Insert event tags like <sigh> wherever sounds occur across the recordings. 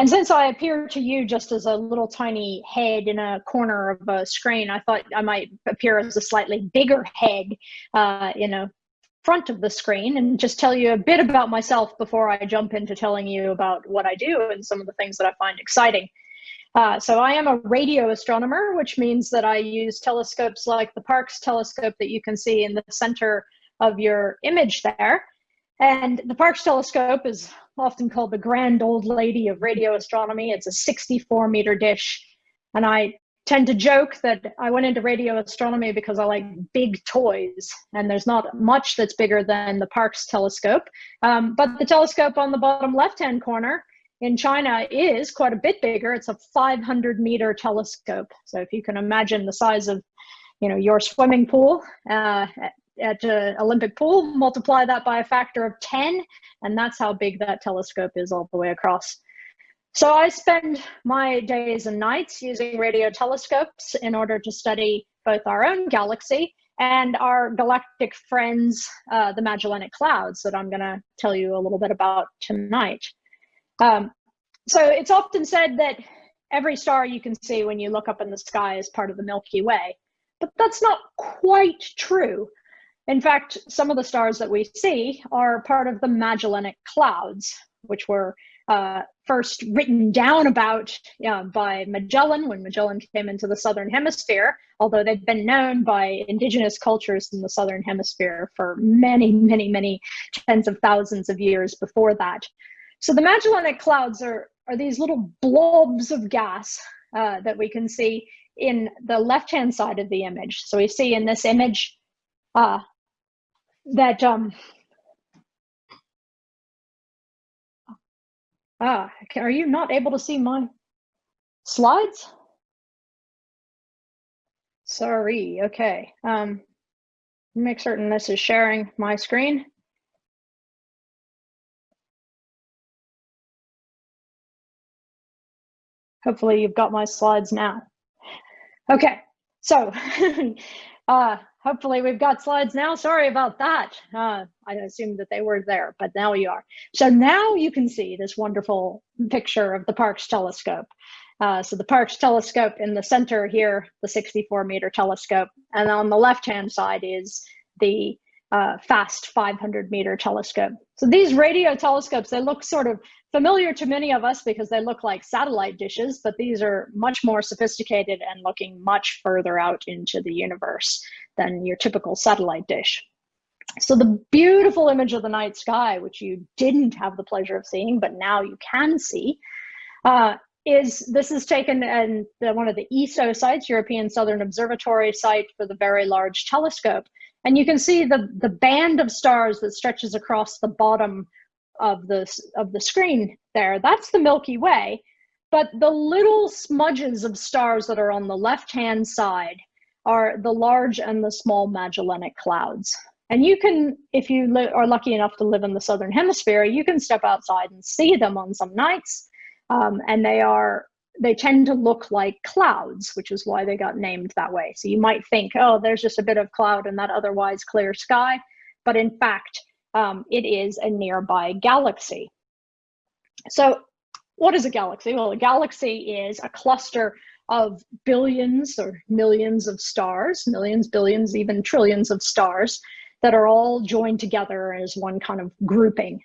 And since I appear to you just as a little tiny head in a corner of a screen, I thought I might appear as a slightly bigger head uh, in a front of the screen and just tell you a bit about myself before I jump into telling you about what I do and some of the things that I find exciting. Uh, so I am a radio astronomer, which means that I use telescopes like the Parkes telescope that you can see in the center of your image there. And the Parkes telescope is often called the grand old lady of radio astronomy. It's a 64 meter dish. And I tend to joke that I went into radio astronomy because I like big toys, and there's not much that's bigger than the Parkes telescope. Um, but the telescope on the bottom left hand corner in China is quite a bit bigger. It's a 500 meter telescope. So if you can imagine the size of, you know, your swimming pool uh, at, uh, Olympic pool, multiply that by a factor of 10, and that's how big that telescope is all the way across. So I spend my days and nights using radio telescopes in order to study both our own galaxy and our galactic friends, uh, the Magellanic Clouds, that I'm going to tell you a little bit about tonight. Um, so it's often said that every star you can see when you look up in the sky is part of the Milky Way, but that's not quite true. In fact, some of the stars that we see are part of the Magellanic Clouds, which were uh, first written down about uh, by Magellan when Magellan came into the Southern Hemisphere, although they've been known by indigenous cultures in the Southern Hemisphere for many, many, many tens of thousands of years before that. So the Magellanic Clouds are, are these little blobs of gas uh, that we can see in the left-hand side of the image. So we see in this image uh, that, um, ah, are you not able to see my slides? Sorry, okay. Um, make certain this is sharing my screen. Hopefully you've got my slides now. Okay, so <laughs> uh, hopefully we've got slides now. Sorry about that. Uh, I assumed that they were there, but now you are. So now you can see this wonderful picture of the Parkes telescope. Uh, so the Parkes telescope in the center here, the 64 meter telescope, and on the left-hand side is the uh, fast 500 meter telescope. So these radio telescopes, they look sort of familiar to many of us because they look like satellite dishes, but these are much more sophisticated and looking much further out into the universe than your typical satellite dish. So the beautiful image of the night sky, which you didn't have the pleasure of seeing, but now you can see, uh, is this is taken in the, one of the ESO sites, European Southern Observatory site for the Very Large Telescope. And you can see the, the band of stars that stretches across the bottom of the, of the screen there. That's the Milky Way. But the little smudges of stars that are on the left-hand side are the large and the small Magellanic Clouds. And you can, if you are lucky enough to live in the Southern Hemisphere, you can step outside and see them on some nights. Um, and they are they tend to look like clouds, which is why they got named that way. So you might think, oh, there's just a bit of cloud in that otherwise clear sky. But in fact, um, it is a nearby galaxy. So what is a galaxy? Well, a galaxy is a cluster of billions or millions of stars, millions, billions, even trillions of stars that are all joined together as one kind of grouping.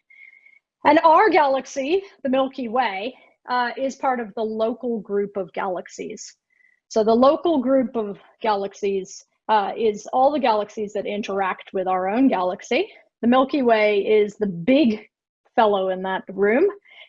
And our galaxy, the Milky Way, uh, is part of the local group of galaxies. So the local group of galaxies uh, is all the galaxies that interact with our own galaxy. The Milky Way is the big fellow in that room.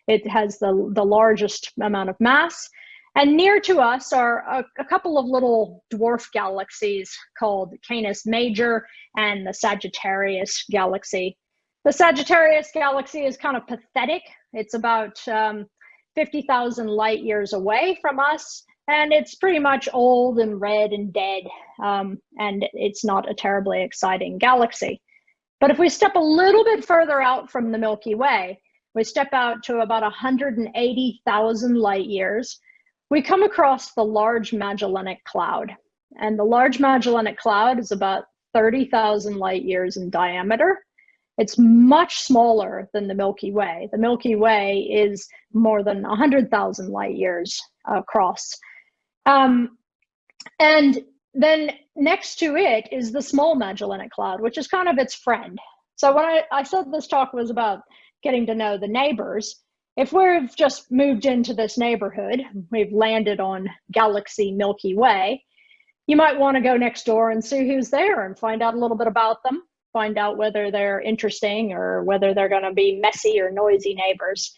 It has the, the largest amount of mass. And near to us are a, a, couple of little dwarf galaxies called Canis Major and the Sagittarius galaxy. The Sagittarius galaxy is kind of pathetic. It's about um, 50,000 light years away from us. And it's pretty much old and red and dead. Um, and it's not a terribly exciting galaxy. But if we step a little bit further out from the Milky Way, we step out to about 180,000 light years, we come across the Large Magellanic Cloud. And the Large Magellanic Cloud is about 30,000 light years in diameter. It's much smaller than the Milky Way. The Milky Way is more than 100,000 light years across. Um, and then next to it is the Small Magellanic Cloud, which is kind of its friend. So when I, I said this talk was about getting to know the neighbors, if we've just moved into this neighborhood, we've landed on Galaxy Milky Way, you might want to go next door and see who's there and find out a little bit about them, find out whether they're interesting or whether they're going to be messy or noisy neighbors.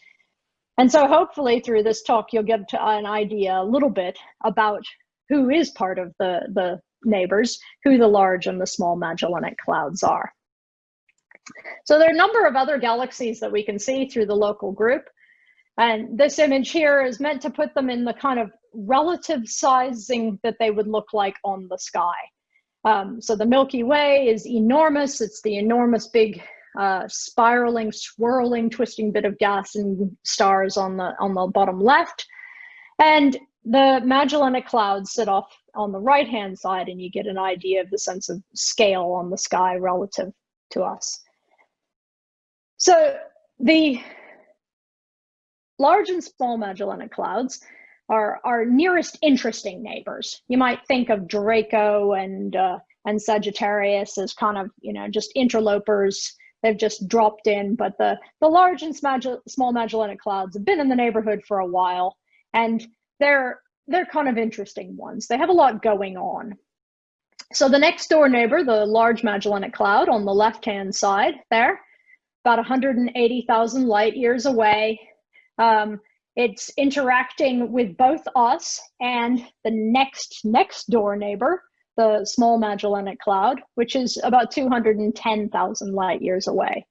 And so hopefully through this talk, you'll get an idea a little bit about who is part of the, the neighbors, who the large and the small Magellanic Clouds are. So there are a number of other galaxies that we can see through the local group. And this image here is meant to put them in the kind of relative sizing that they would look like on the sky. Um, so the Milky Way is enormous. It's the enormous big uh, spiraling, swirling, twisting bit of gas and stars on the, on the bottom left. And the Magellanic Clouds sit off on the right-hand side and you get an idea of the sense of scale on the sky relative to us. So the large and small Magellanic Clouds are our nearest interesting neighbors. You might think of Draco and uh, and Sagittarius as kind of you know just interlopers. They've just dropped in, but the the large and small Magellanic Clouds have been in the neighborhood for a while, and they're they're kind of interesting ones. They have a lot going on. So the next door neighbor, the Large Magellanic Cloud on the left-hand side there, about 180,000 light years away. Um, it's interacting with both us and the next next door neighbor, the Small Magellanic Cloud, which is about 210,000 light years away.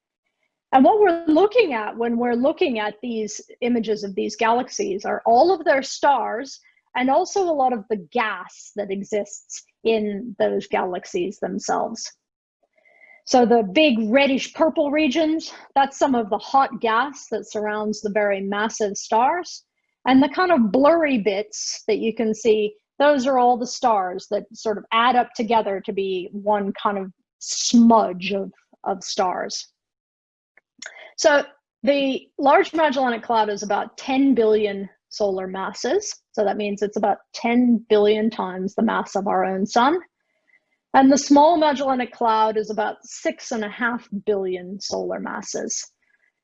And what we're looking at when we're looking at these images of these galaxies are all of their stars and also a lot of the gas that exists in those galaxies themselves. So the big reddish purple regions, that's some of the hot gas that surrounds the very massive stars. And the kind of blurry bits that you can see, those are all the stars that sort of add up together to be one kind of smudge of, of stars. So the Large Magellanic Cloud is about 10 billion solar masses. So that means it's about 10 billion times the mass of our own sun. And the Small Magellanic Cloud is about six and a half billion solar masses.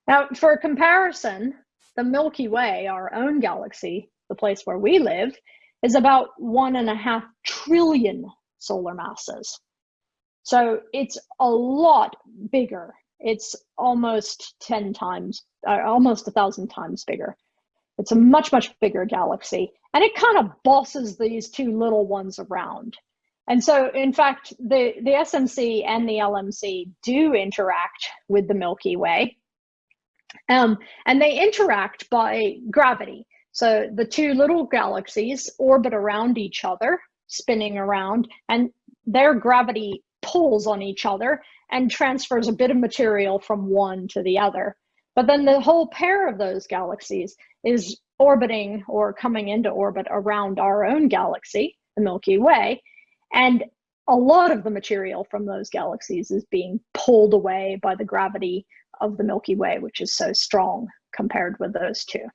Now, for comparison, the Milky Way, our own galaxy, the place where we live, is about one and a half trillion solar masses. So it's a lot bigger. It's almost 10 times, uh, almost a thousand times bigger. It's a much, much bigger galaxy. And it kind of bosses these two little ones around. And so, in fact, the, the SMC and the LMC do interact with the Milky Way. Um, and they interact by gravity. So the two little galaxies orbit around each other, spinning around, and their gravity pulls on each other and transfers a bit of material from one to the other. But then the whole pair of those galaxies is orbiting or coming into orbit around our own galaxy, the Milky Way, and a lot of the material from those galaxies is being pulled away by the gravity of the Milky Way, which is so strong compared with those two.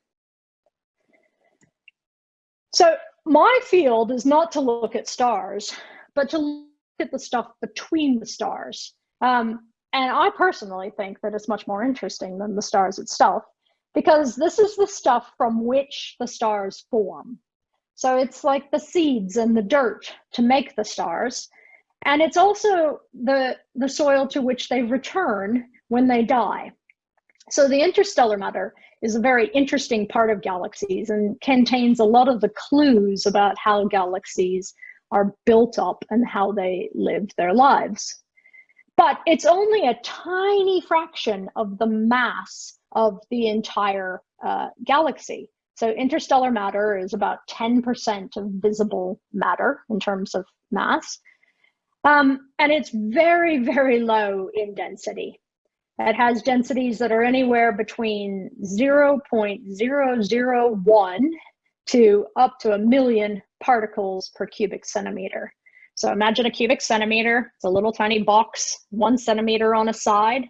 So my field is not to look at stars, but to look at the stuff between the stars. Um, and I personally think that it's much more interesting than the stars itself, because this is the stuff from which the stars form. So it's like the seeds and the dirt to make the stars. And it's also the, the soil to which they return when they die. So the interstellar matter is a very interesting part of galaxies and contains a lot of the clues about how galaxies are built up and how they live their lives. But it's only a tiny fraction of the mass of the entire uh, galaxy. So interstellar matter is about 10% of visible matter in terms of mass. Um, and it's very, very low in density. It has densities that are anywhere between 0.001 to up to a million particles per cubic centimeter. So imagine a cubic centimeter, it's a little tiny box, one centimeter on a side.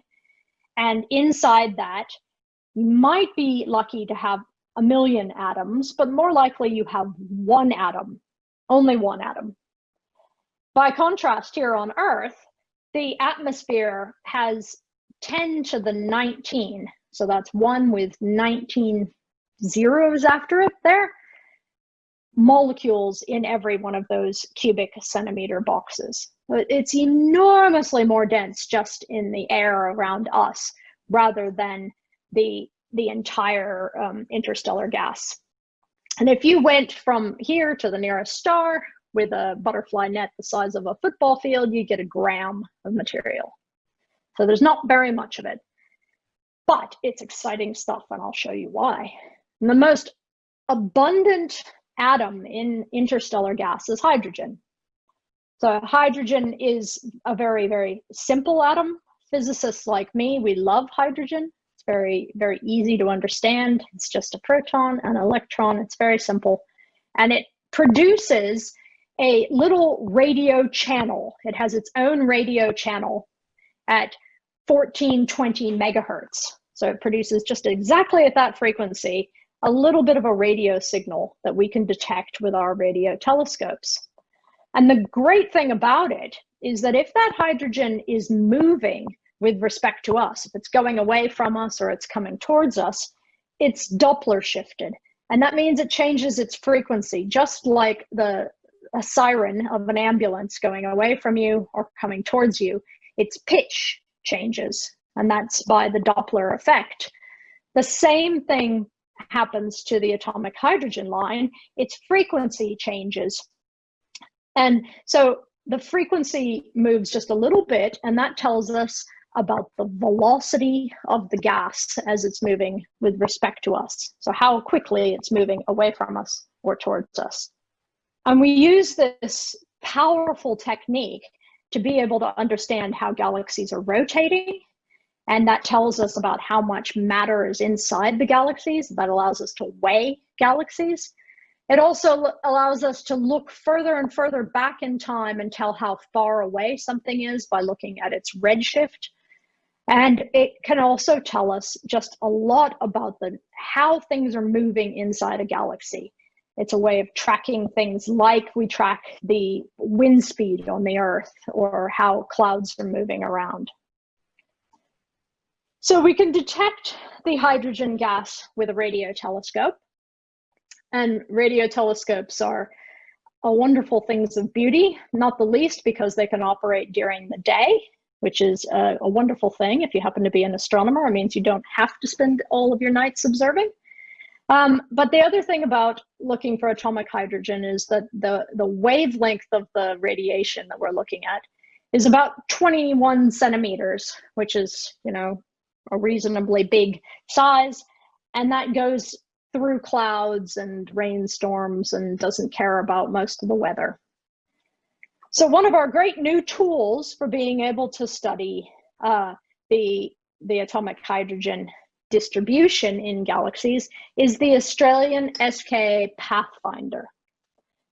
And inside that, you might be lucky to have a million atoms, but more likely you have one atom, only one atom. By contrast, here on Earth, the atmosphere has 10 to the 19. So that's one with 19 zeros after it there. Molecules in every one of those cubic centimeter boxes. It's enormously more dense just in the air around us rather than the, the entire um, interstellar gas. And if you went from here to the nearest star with a butterfly net the size of a football field, you get a gram of material. So there's not very much of it, but it's exciting stuff and I'll show you why. And the most abundant atom in interstellar gas is hydrogen. So hydrogen is a very, very simple atom. Physicists like me, we love hydrogen. It's very, very easy to understand. It's just a proton and electron. It's very simple. And it produces a little radio channel. It has its own radio channel at 1420 megahertz. So it produces just exactly at that frequency, a little bit of a radio signal that we can detect with our radio telescopes. And the great thing about it is that if that hydrogen is moving with respect to us, if it's going away from us or it's coming towards us, it's Doppler shifted. And that means it changes its frequency, just like the a siren of an ambulance going away from you or coming towards you. Its pitch changes, and that's by the Doppler effect. The same thing happens to the atomic hydrogen line. Its frequency changes and so the frequency moves just a little bit, and that tells us about the velocity of the gas as it's moving with respect to us. So how quickly it's moving away from us or towards us. And we use this powerful technique to be able to understand how galaxies are rotating. And that tells us about how much matter is inside the galaxies. That allows us to weigh galaxies. It also allows us to look further and further back in time and tell how far away something is by looking at its redshift. And it can also tell us just a lot about the how things are moving inside a galaxy. It's a way of tracking things like we track the wind speed on the Earth or how clouds are moving around. So we can detect the hydrogen gas with a radio telescope. And radio telescopes are a wonderful things of beauty, not the least because they can operate during the day, which is a, a, wonderful thing. If you happen to be an astronomer, it means you don't have to spend all of your nights observing. Um, but the other thing about looking for atomic hydrogen is that the, the wavelength of the radiation that we're looking at is about 21 centimeters, which is, you know, a reasonably big size. And that goes through clouds and rainstorms and doesn't care about most of the weather. So one of our great new tools for being able to study uh, the, the atomic hydrogen distribution in galaxies is the Australian SKA Pathfinder.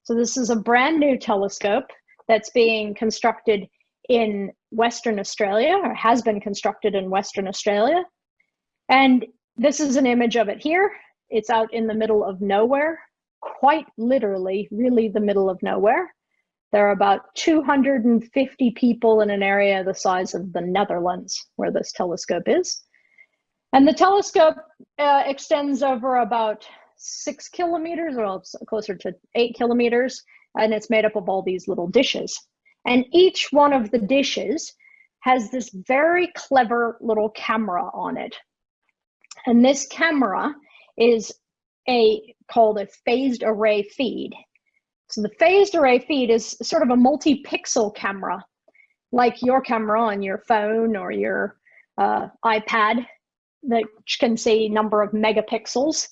So this is a brand new telescope that's being constructed in Western Australia or has been constructed in Western Australia. And this is an image of it here. It's out in the middle of nowhere, quite literally, really the middle of nowhere. There are about 250 people in an area the size of the Netherlands where this telescope is. And the telescope uh, extends over about six kilometers, or closer to eight kilometers, and it's made up of all these little dishes. And each one of the dishes has this very clever little camera on it. And this camera is a called a phased array feed. So the phased array feed is sort of a multi-pixel camera, like your camera on your phone or your uh, iPad that can see number of megapixels.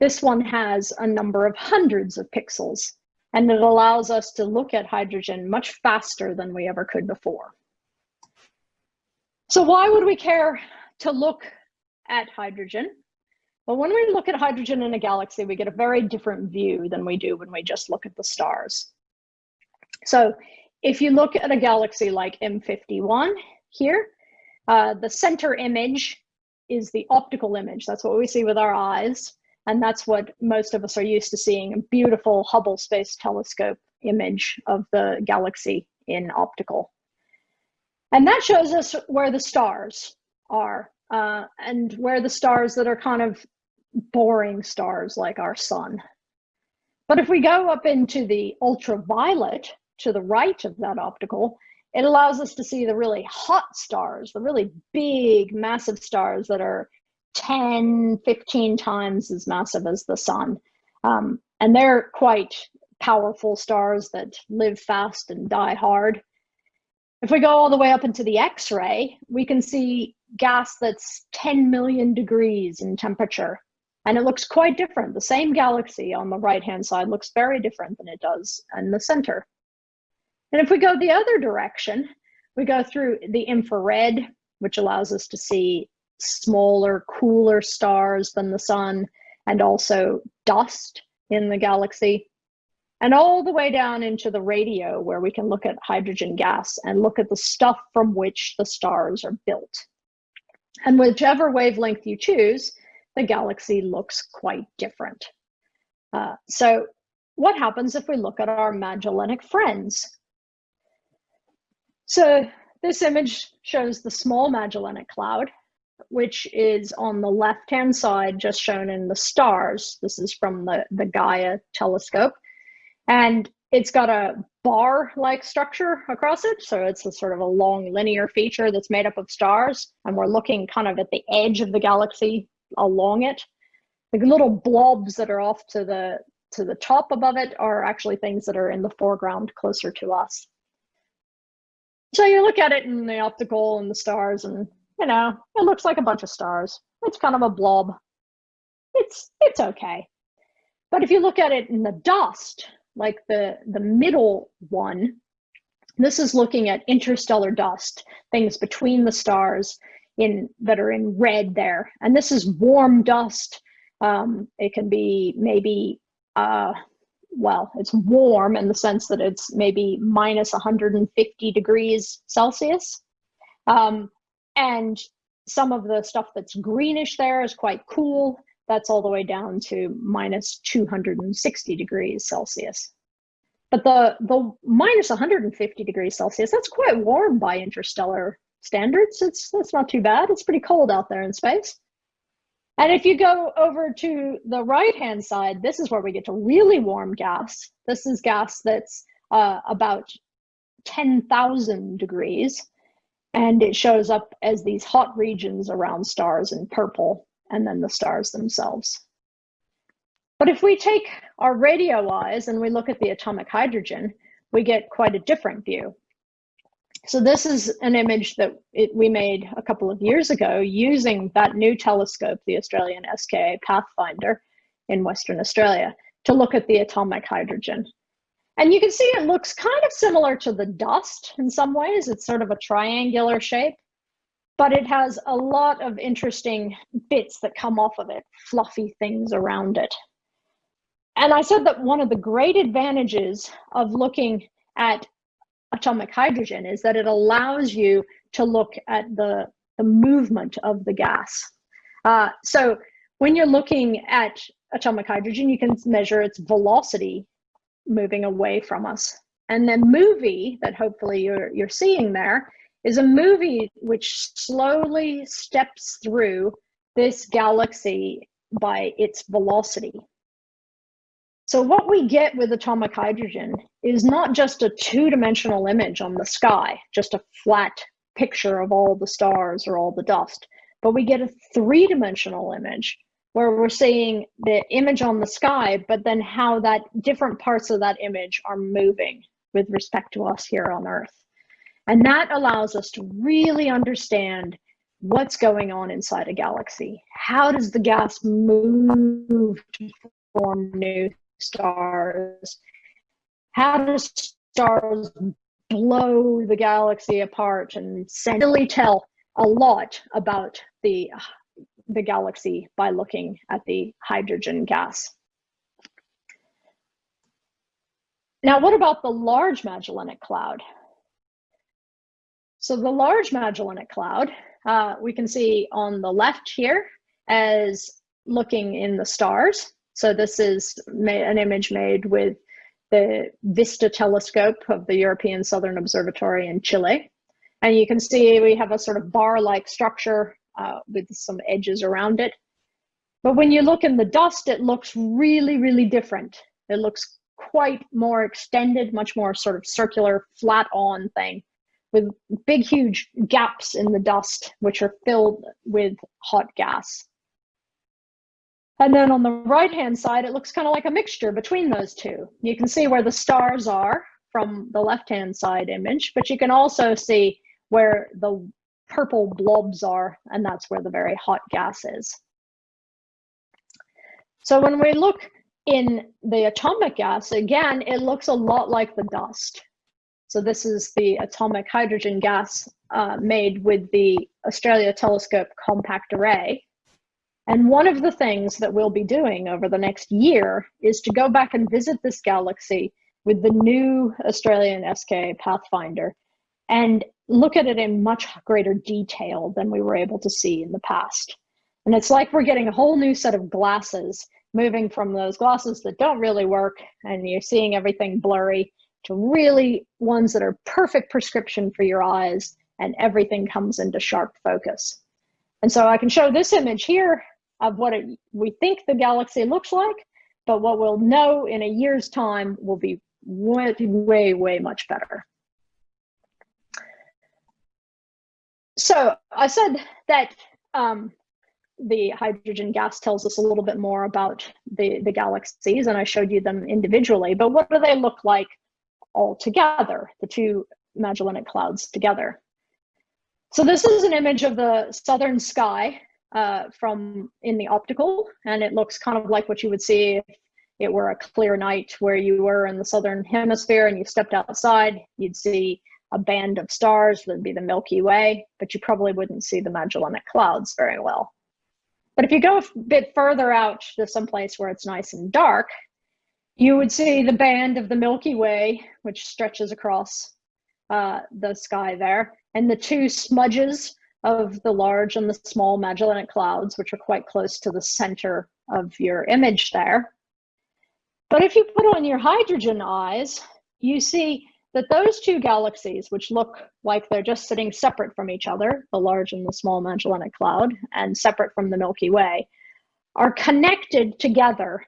This one has a number of hundreds of pixels, and it allows us to look at hydrogen much faster than we ever could before. So why would we care to look at hydrogen? Well, when we look at hydrogen in a galaxy, we get a very different view than we do when we just look at the stars. So if you look at a galaxy like M51 here, Uh, the center image is the optical image. That's what we see with our eyes. And that's what most of us are used to seeing, a beautiful Hubble Space Telescope image of the galaxy in optical. And that shows us where the stars are uh, and where the stars that are kind of boring stars like our sun. But if we go up into the ultraviolet to the right of that optical, it allows us to see the really hot stars, the really big, massive stars that are 10, 15 times as massive as the sun. Um, and they're quite powerful stars that live fast and die hard. If we go all the way up into the X-ray, we can see gas that's 10 million degrees in temperature. And it looks quite different. The same galaxy on the right-hand side looks very different than it does in the center. And if we go the other direction, we go through the infrared, which allows us to see smaller, cooler stars than the sun, and also dust in the galaxy. And all the way down into the radio, where we can look at hydrogen gas and look at the stuff from which the stars are built. And whichever wavelength you choose, the galaxy looks quite different. Uh, so what happens if we look at our Magellanic friends? So this image shows the small Magellanic Cloud, which is on the left-hand side, just shown in the stars. This is from the, the Gaia telescope. And it's got a bar-like structure across it. So it's a sort of a long linear feature that's made up of stars. And we're looking kind of at the edge of the galaxy along it. The little blobs that are off to the to the top above it are actually things that are in the foreground closer to us. So you look at it in the optical and the stars and, you know, it looks like a bunch of stars. It's kind of a blob. It's, it's okay. But if you look at it in the dust, like the, the middle one, this is looking at interstellar dust, things between the stars in that are in red there. And this is warm dust. Um, it can be maybe uh, well, it's warm in the sense that it's maybe minus 150 degrees Celsius. Um, and some of the stuff that's greenish there is quite cool. That's all the way down to minus 260 degrees Celsius. But the, the minus 150 degrees Celsius, that's quite warm by interstellar standards. It's, that's not too bad. It's pretty cold out there in space. And if you go over to the right-hand side, this is where we get to really warm gas. This is gas that's uh, about 10,000 degrees, and it shows up as these hot regions around stars in purple, and then the stars themselves. But if we take our radio eyes and we look at the atomic hydrogen, we get quite a different view. So this is an image that it, we made a couple of years ago using that new telescope, the Australian SKA Pathfinder in Western Australia, to look at the atomic hydrogen. And you can see it looks kind of similar to the dust in some ways. It's sort of a triangular shape, but it has a lot of interesting bits that come off of it, fluffy things around it. And I said that one of the great advantages of looking at atomic hydrogen is that it allows you to look at the, the movement of the gas. Uh, so when you're looking at atomic hydrogen, you can measure its velocity moving away from us. And then MOVIE that hopefully you're, you're seeing there is a movie which slowly steps through this galaxy by its velocity. So what we get with atomic hydrogen is not just a two-dimensional image on the sky, just a flat picture of all the stars or all the dust, but we get a three-dimensional image where we're seeing the image on the sky, but then how that different parts of that image are moving with respect to us here on Earth. And that allows us to really understand what's going on inside a galaxy. How does the gas move to form new stars. How do stars blow the galaxy apart and really tell a lot about the, the galaxy by looking at the hydrogen gas. Now, what about the Large Magellanic Cloud? So the Large Magellanic Cloud uh, we can see on the left here as looking in the stars. So this is an image made with the VISTA telescope of the European Southern Observatory in Chile. And you can see we have a sort of bar-like structure uh, with some edges around it. But when you look in the dust, it looks really, really different. It looks quite more extended, much more sort of circular, flat on thing with big, huge gaps in the dust, which are filled with hot gas. And then on the right-hand side, it looks kind of like a mixture between those two. You can see where the stars are from the left-hand side image, but you can also see where the purple blobs are, and that's where the very hot gas is. So when we look in the atomic gas, again, it looks a lot like the dust. So this is the atomic hydrogen gas uh, made with the Australia Telescope Compact Array. And one of the things that we'll be doing over the next year is to go back and visit this galaxy with the new Australian SKA Pathfinder and look at it in much greater detail than we were able to see in the past. And it's like we're getting a whole new set of glasses, moving from those glasses that don't really work and you're seeing everything blurry to really ones that are perfect prescription for your eyes and everything comes into sharp focus. And so I can show this image here of what it, we think the galaxy looks like, but what we'll know in a year's time will be way, way, way much better. So I said that um, the hydrogen gas tells us a little bit more about the, the galaxies, and I showed you them individually, but what do they look like all together, the two Magellanic clouds together? So this is an image of the southern sky uh, from in the optical, and it looks kind of like what you would see if it were a clear night where you were in the southern hemisphere and you stepped outside, you'd see a band of stars would be the Milky Way, but you probably wouldn't see the Magellanic Clouds very well. But if you go a bit further out to some place where it's nice and dark, you would see the band of the Milky Way, which stretches across uh, the sky there, and the two smudges of the large and the small Magellanic Clouds, which are quite close to the center of your image there. But if you put on your hydrogen eyes, you see that those two galaxies, which look like they're just sitting separate from each other, the large and the small Magellanic Cloud, and separate from the Milky Way, are connected together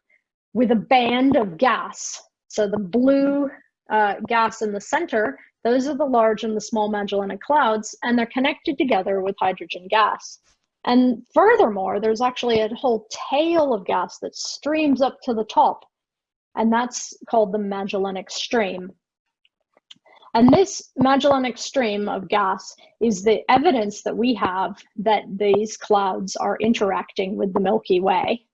with a band of gas. So the blue uh, gas in the center those are the large and the small Magellanic Clouds, and they're connected together with hydrogen gas. And furthermore, there's actually a whole tail of gas that streams up to the top, and that's called the Magellanic Stream. And this Magellanic Stream of gas is the evidence that we have that these clouds are interacting with the Milky Way.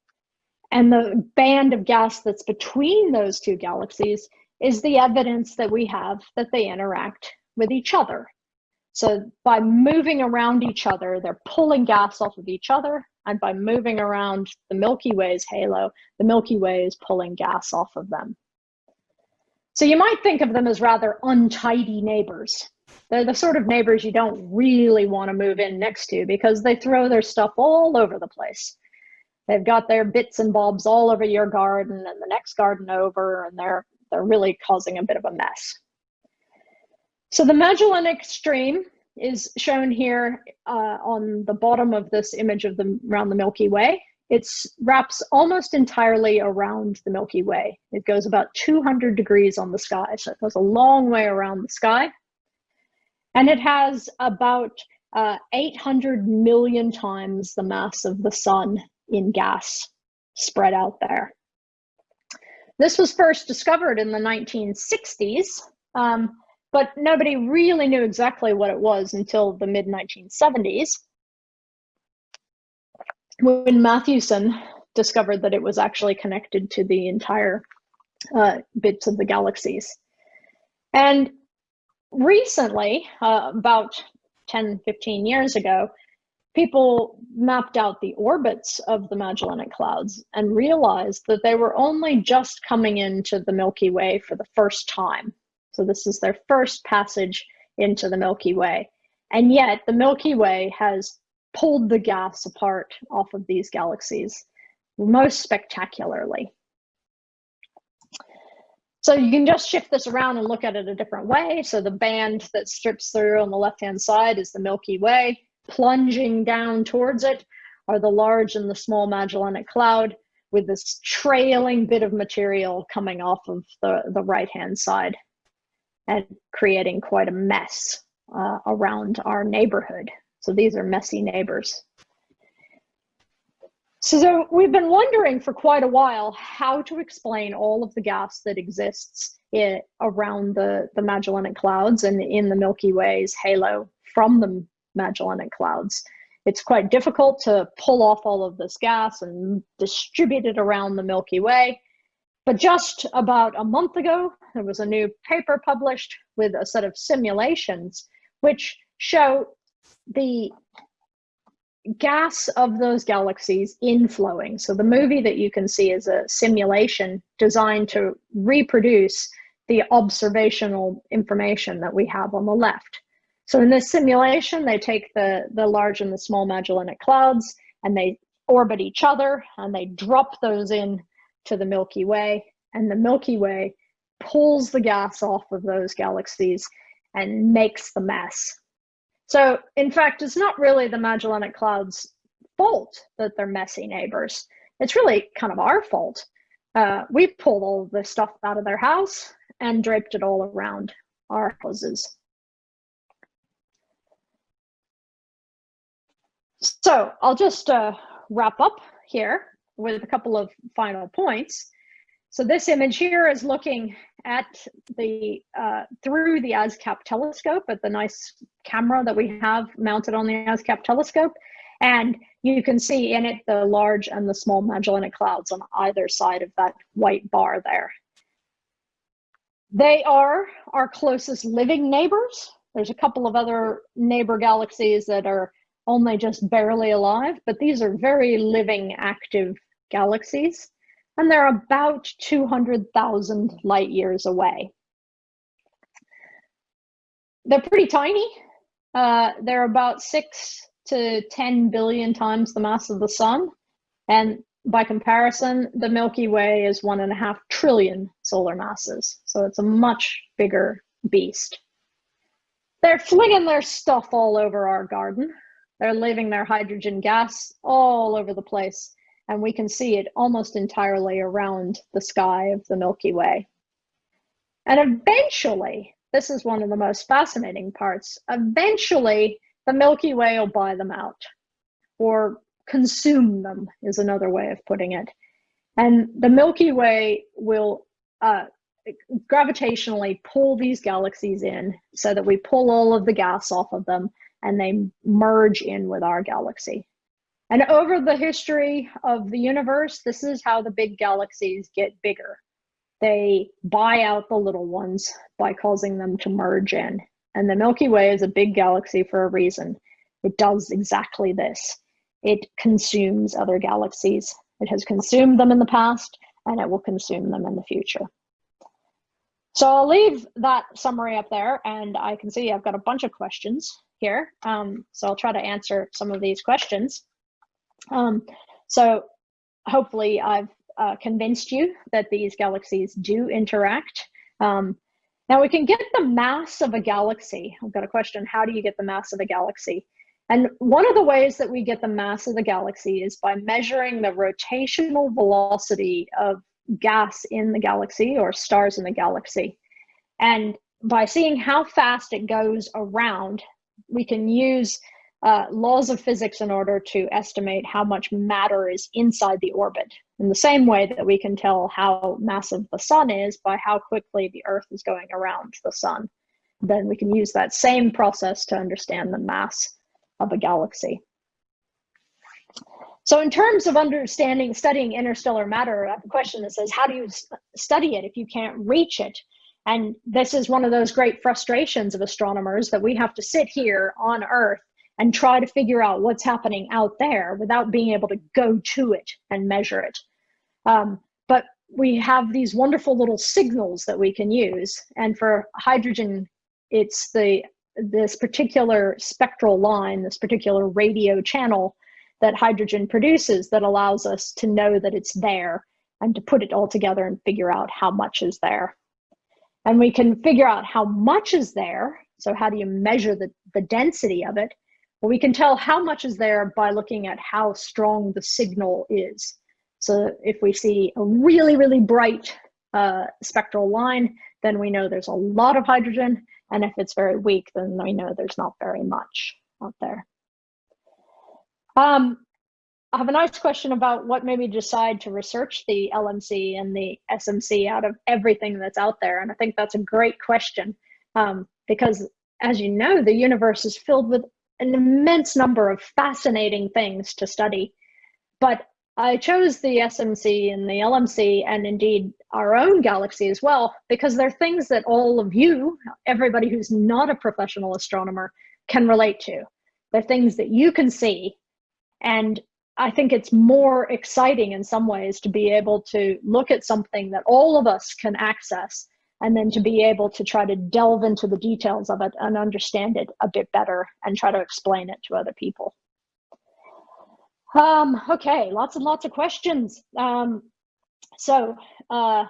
And the band of gas that's between those two galaxies is the evidence that we have that they interact with each other. So by moving around each other, they're pulling gas off of each other. And by moving around the Milky Way's halo, the Milky Way is pulling gas off of them. So you might think of them as rather untidy neighbors. They're the sort of neighbors you don't really want to move in next to because they throw their stuff all over the place. They've got their bits and bobs all over your garden and the next garden over, and they're they're really causing a bit of a mess. So the Magellanic Stream is shown here uh, on the bottom of this image of the around the Milky Way. It wraps almost entirely around the Milky Way. It goes about 200 degrees on the sky, so it goes a long way around the sky. And it has about uh, 800 million times the mass of the sun in gas spread out there. This was first discovered in the 1960s, um, but nobody really knew exactly what it was until the mid 1970s when Mathewson discovered that it was actually connected to the entire uh, bits of the galaxies. And recently, uh, about 10, 15 years ago, people mapped out the orbits of the Magellanic Clouds and realized that they were only just coming into the Milky Way for the first time. So this is their first passage into the Milky Way. And yet the Milky Way has pulled the gas apart off of these galaxies most spectacularly. So you can just shift this around and look at it a different way. So the band that strips through on the left-hand side is the Milky Way. Plunging down towards it are the large and the small Magellanic Cloud with this trailing bit of material coming off of the, the right-hand side and creating quite a mess uh, around our neighborhood. So these are messy neighbors. So we've been wondering for quite a while how to explain all of the gas that exists in, around the, the Magellanic Clouds and in the Milky Way's halo from the Magellanic Clouds. It's quite difficult to pull off all of this gas and distribute it around the Milky Way. But just about a month ago, there was a new paper published with a set of simulations which show the gas of those galaxies inflowing. So the movie that you can see is a simulation designed to reproduce the observational information that we have on the left. So in this simulation, they take the, the large and the small Magellanic Clouds and they orbit each other and they drop those in to the Milky Way and the Milky Way pulls the gas off of those galaxies and makes the mess. So, in fact, it's not really the Magellanic Cloud's fault that they're messy neighbors. It's really kind of our fault. Uh, we pulled all this stuff out of their house and draped it all around our houses. So I'll just uh, wrap up here with a couple of final points. So this image here is looking at the uh, through the ASKAP telescope at the nice camera that we have mounted on the ASKAP telescope. And you can see in it the large and the small Magellanic Clouds on either side of that white bar there. They are our closest living neighbors. There's a couple of other neighbor galaxies that are only just barely alive, but these are very living, active galaxies and they're about 200,000 light years away. They're pretty tiny. Uh, they're about six to 10 billion times the mass of the sun. And by comparison, the Milky Way is one and a half trillion solar masses. So it's a much bigger beast. They're flinging their stuff all over our garden. They're leaving their hydrogen gas all over the place and we can see it almost entirely around the sky of the Milky Way. And eventually, this is one of the most fascinating parts, eventually the Milky Way will buy them out or consume them is another way of putting it. And the Milky Way will uh, gravitationally pull these galaxies in so that we pull all of the gas off of them and they merge in with our galaxy. And over the history of the universe, this is how the big galaxies get bigger. They buy out the little ones by causing them to merge in. And the Milky Way is a big galaxy for a reason. It does exactly this. It consumes other galaxies. It has consumed them in the past, and it will consume them in the future. So I'll leave that summary up there, and I can see I've got a bunch of questions here. Um, so I'll try to answer some of these questions. Um, so hopefully I've uh, convinced you that these galaxies do interact. Um, now we can get the mass of a galaxy. I've got a question, how do you get the mass of a galaxy? And one of the ways that we get the mass of the galaxy is by measuring the rotational velocity of gas in the galaxy or stars in the galaxy. And by seeing how fast it goes around, we can use uh, laws of physics in order to estimate how much matter is inside the orbit. In the same way that we can tell how massive the sun is by how quickly the Earth is going around the sun, then we can use that same process to understand the mass of a galaxy. So in terms of understanding, studying interstellar matter, I have a question that says, how do you study it if you can't reach it? And this is one of those great frustrations of astronomers that we have to sit here on Earth and try to figure out what's happening out there without being able to go to it and measure it. Um, but we have these wonderful little signals that we can use. And for hydrogen, it's the this particular spectral line, this particular radio channel that hydrogen produces that allows us to know that it's there and to put it all together and figure out how much is there. And we can figure out how much is there. So how do you measure the, the density of it? Well, we can tell how much is there by looking at how strong the signal is. So if we see a really, really bright uh, spectral line, then we know there's a lot of hydrogen. And if it's very weak, then we know there's not very much out there. Um, I have a nice question about what made me decide to research the LMC and the SMC out of everything that's out there. And I think that's a great question um, because as you know, the universe is filled with an immense number of fascinating things to study. But I chose the SMC and the LMC and indeed our own galaxy as well, because they're things that all of you, everybody who's not a professional astronomer, can relate to. They're things that you can see. And I think it's more exciting in some ways to be able to look at something that all of us can access and then to be able to try to delve into the details of it and understand it a bit better and try to explain it to other people. Um, okay, lots and lots of questions. Um, so uh,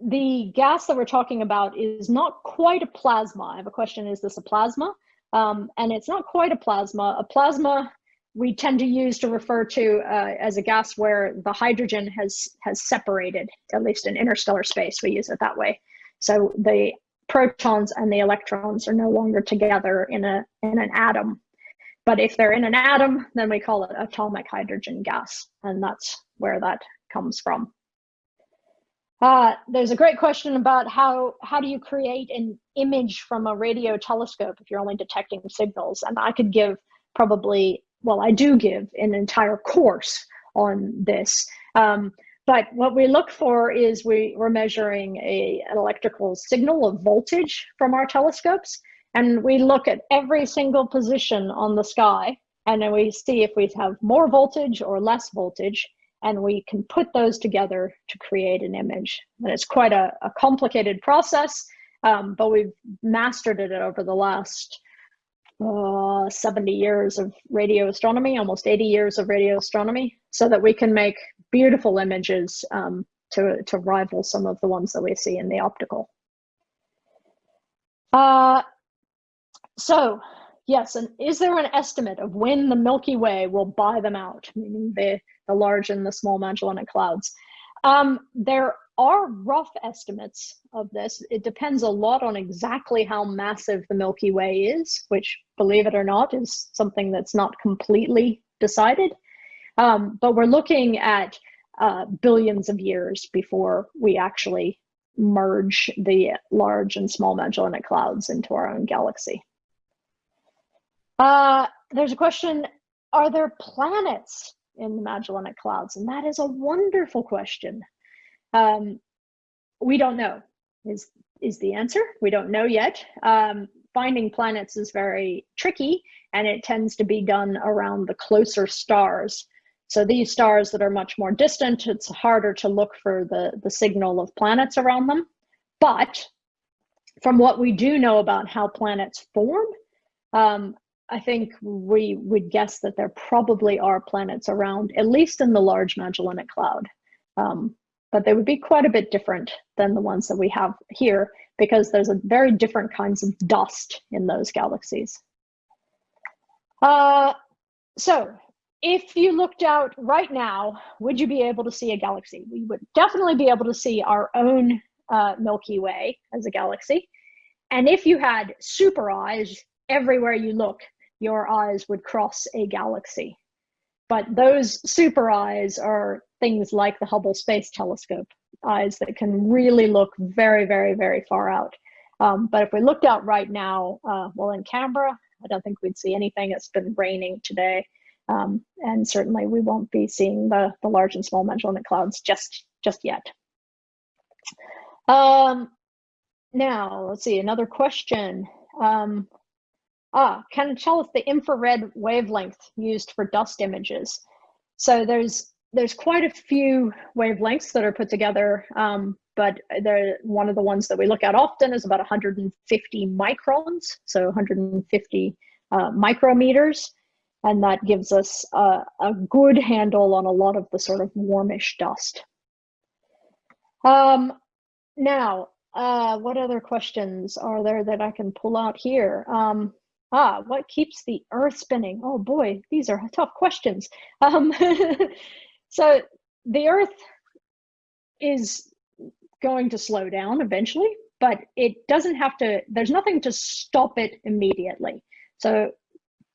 the gas that we're talking about is not quite a plasma. I have a question, is this a plasma? Um, and it's not quite a plasma. A plasma we tend to use to refer to uh, as a gas where the hydrogen has has separated, at least in interstellar space, we use it that way. So the protons and the electrons are no longer together in a in an atom. But if they're in an atom, then we call it atomic hydrogen gas, and that's where that comes from. Uh, there's a great question about how how do you create an image from a radio telescope if you're only detecting signals, and I could give probably well, I do give an entire course on this. Um, but what we look for is we, we're measuring a, an electrical signal of voltage from our telescopes. And we look at every single position on the sky and then we see if we have more voltage or less voltage and we can put those together to create an image. And it's quite a, a complicated process, um, but we've mastered it over the last uh, 70 years of radio astronomy, almost 80 years of radio astronomy, so that we can make beautiful images um, to, to rival some of the ones that we see in the optical. Uh, so, yes, and is there an estimate of when the Milky Way will buy them out, meaning the, the large and the small Magellanic Clouds? Um, there are rough estimates of this. It depends a lot on exactly how massive the Milky Way is, which, believe it or not, is something that's not completely decided. Um, but we're looking at uh, billions of years before we actually merge the large and small Magellanic Clouds into our own galaxy. Uh, there's a question, are there planets in the Magellanic Clouds? And that is a wonderful question. Um, we don't know is is the answer. We don't know yet. Um, finding planets is very tricky and it tends to be done around the closer stars. So these stars that are much more distant, it's harder to look for the, the signal of planets around them. But from what we do know about how planets form, um, I think we would guess that there probably are planets around, at least in the Large Magellanic Cloud. Um, but they would be quite a bit different than the ones that we have here because there's a very different kinds of dust in those galaxies. Uh, so if you looked out right now, would you be able to see a galaxy? We would definitely be able to see our own uh, Milky Way as a galaxy. And if you had super eyes, everywhere you look, your eyes would cross a galaxy. But those super eyes are things like the Hubble Space Telescope eyes that can really look very, very, very far out. Um, but if we looked out right now, uh, well, in Canberra, I don't think we'd see anything. It's been raining today. Um, and certainly we won't be seeing the, the large and small Magellanic Clouds just, just yet. Um, now, let's see, another question. Um, ah, can tell us the infrared wavelength used for dust images? So there's there's quite a few wavelengths that are put together, um, but they're, one of the ones that we look at often is about 150 microns, so 150 uh, micrometers, and that gives us a, a, good handle on a lot of the sort of warmish dust. Um, now, uh, what other questions are there that I can pull out here? Um, ah, what keeps the Earth spinning? Oh boy, these are tough questions. Um, <laughs> so the Earth is going to slow down eventually, but it doesn't have to, there's nothing to stop it immediately. So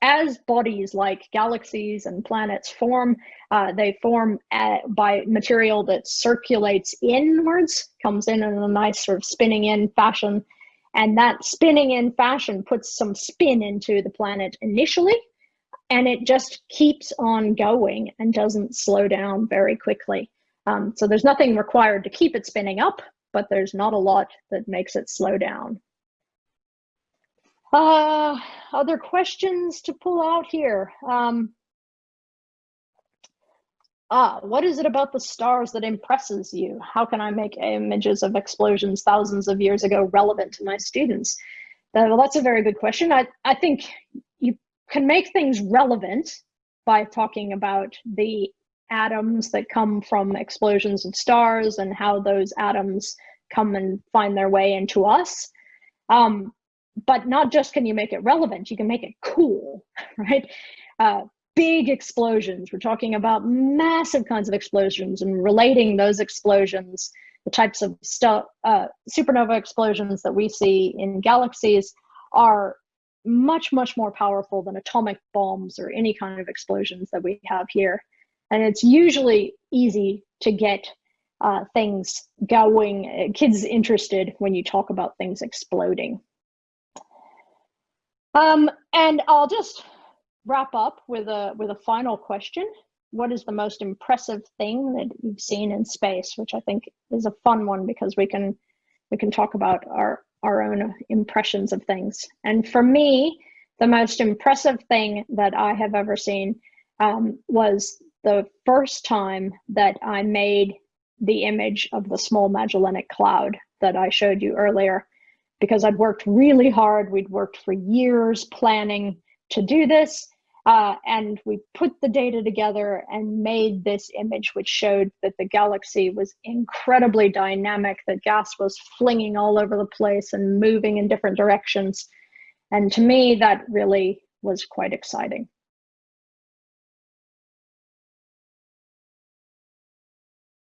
as bodies like galaxies and planets form, uh, they form at, by material that circulates inwards, comes in in a nice sort of spinning in fashion. And that spinning in fashion puts some spin into the planet initially, and it just keeps on going and doesn't slow down very quickly. Um, so there's nothing required to keep it spinning up, but there's not a lot that makes it slow down. Uh, other questions to pull out here? Um, ah, what is it about the stars that impresses you? How can I make images of explosions thousands of years ago relevant to my students? Uh, well, that's a very good question. I, I think you can make things relevant by talking about the atoms that come from explosions of stars and how those atoms come and find their way into us. Um, but not just can you make it relevant, you can make it cool, <laughs> right? Uh, big explosions. We're talking about massive kinds of explosions and relating those explosions, the types of stuff, uh, supernova explosions that we see in galaxies are much, much more powerful than atomic bombs or any kind of explosions that we have here. And it's usually easy to get uh, things going, kids interested when you talk about things exploding. Um, and I'll just wrap up with a with a final question. What is the most impressive thing that you've seen in space? Which I think is a fun one because we can we can talk about our our own impressions of things. And for me, the most impressive thing that I have ever seen um, was the first time that I made the image of the small Magellanic Cloud that I showed you earlier because I'd worked really hard. We'd worked for years planning to do this. Uh, and we put the data together and made this image, which showed that the galaxy was incredibly dynamic, that gas was flinging all over the place and moving in different directions. And to me, that really was quite exciting.